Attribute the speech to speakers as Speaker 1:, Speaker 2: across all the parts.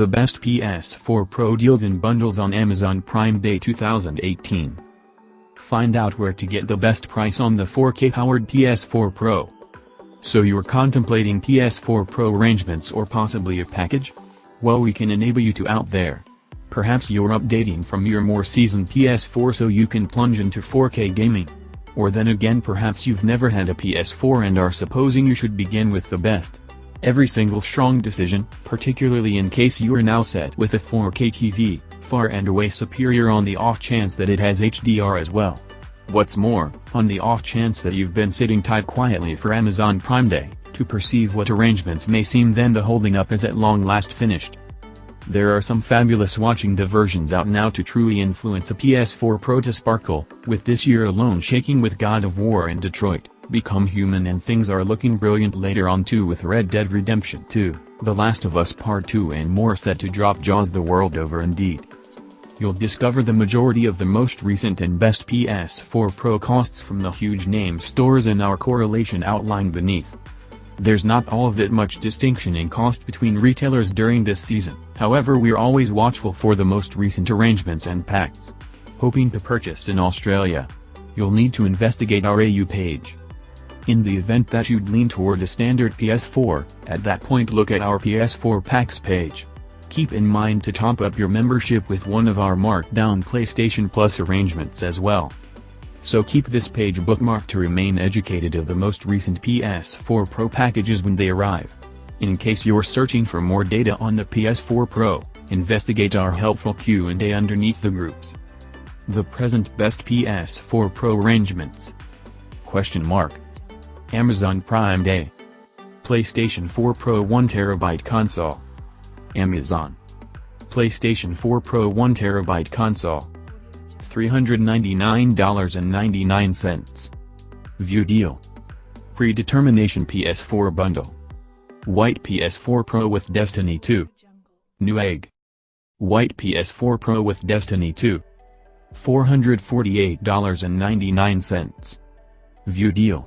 Speaker 1: The best PS4 Pro deals and bundles on Amazon Prime Day 2018. Find out where to get the best price on the 4K-powered PS4 Pro. So you're contemplating PS4 Pro arrangements or possibly a package? Well we can enable you to out there. Perhaps you're updating from your more seasoned PS4 so you can plunge into 4K gaming. Or then again perhaps you've never had a PS4 and are supposing you should begin with the best. Every single strong decision, particularly in case you are now set with a 4K TV, far and away superior on the off chance that it has HDR as well. What's more, on the off chance that you've been sitting tight quietly for Amazon Prime Day, to perceive what arrangements may seem then the holding up is at long last finished. There are some fabulous watching diversions out now to truly influence a PS4 Pro to sparkle, with this year alone shaking with God of War and Detroit. Become Human and things are looking brilliant later on too with Red Dead Redemption 2, The Last of Us Part 2 and more set to drop Jaws the world over indeed. You'll discover the majority of the most recent and best PS4 Pro costs from the huge name stores in our correlation outlined beneath. There's not all that much distinction in cost between retailers during this season, however we're always watchful for the most recent arrangements and packs. Hoping to purchase in Australia? You'll need to investigate our AU page. In the event that you'd lean toward a standard PS4, at that point look at our PS4 packs page. Keep in mind to top up your membership with one of our markdown PlayStation Plus arrangements as well. So keep this page bookmarked to remain educated of the most recent PS4 Pro packages when they arrive. In case you're searching for more data on the PS4 Pro, investigate our helpful Q&A underneath the groups. The present best PS4 Pro arrangements. Question mark. Amazon Prime Day. PlayStation 4 Pro 1TB console. Amazon. PlayStation 4 Pro 1TB console. $399.99. View deal. Predetermination PS4 bundle. White PS4 Pro with Destiny 2. Newegg. White PS4 Pro with Destiny 2. $448.99. View deal.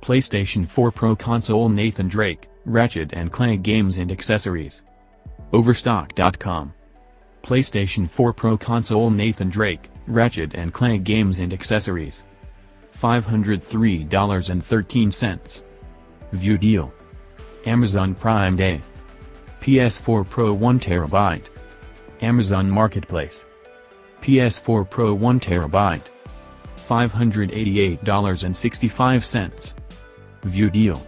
Speaker 1: PlayStation 4 Pro console Nathan Drake, Ratchet & Clank games and accessories. Overstock.com. PlayStation 4 Pro console Nathan Drake, Ratchet & Clank games and accessories. $503.13. View deal. Amazon Prime Day. PS4 Pro 1TB. Amazon Marketplace. PS4 Pro 1TB. $588.65. View deal.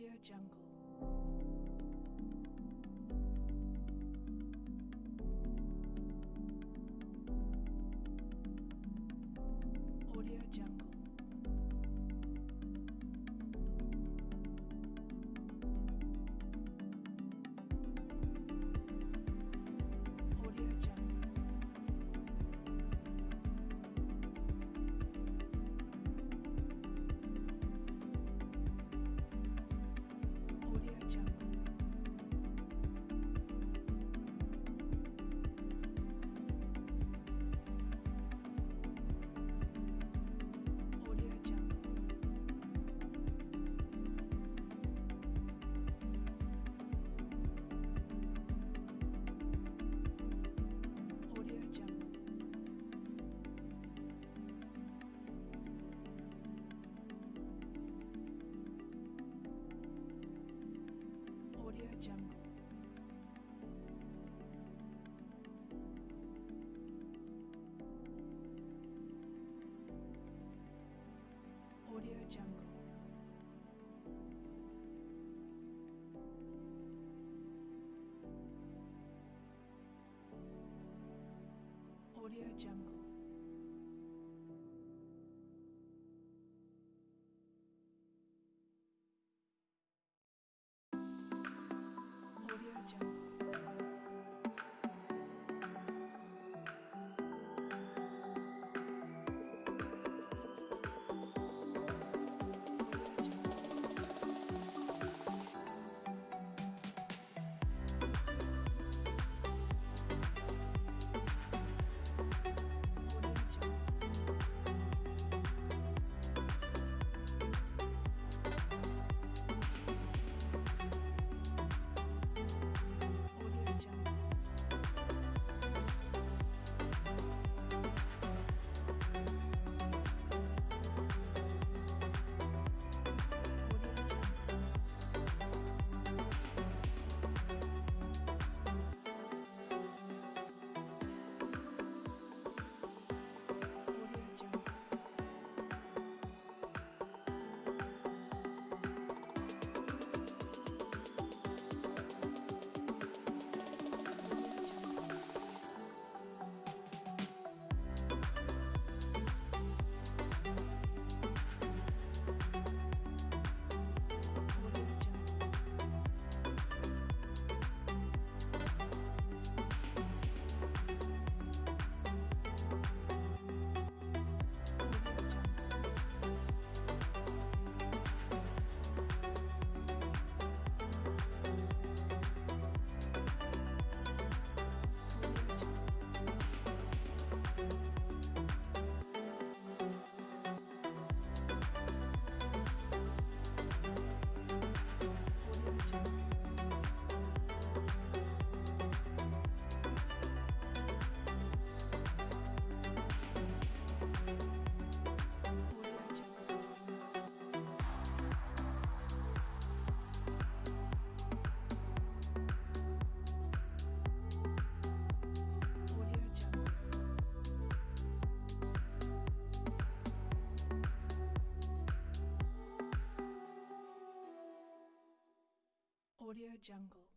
Speaker 2: Audio Jungle. Audio Jungle. Audio Jungle. Jungle.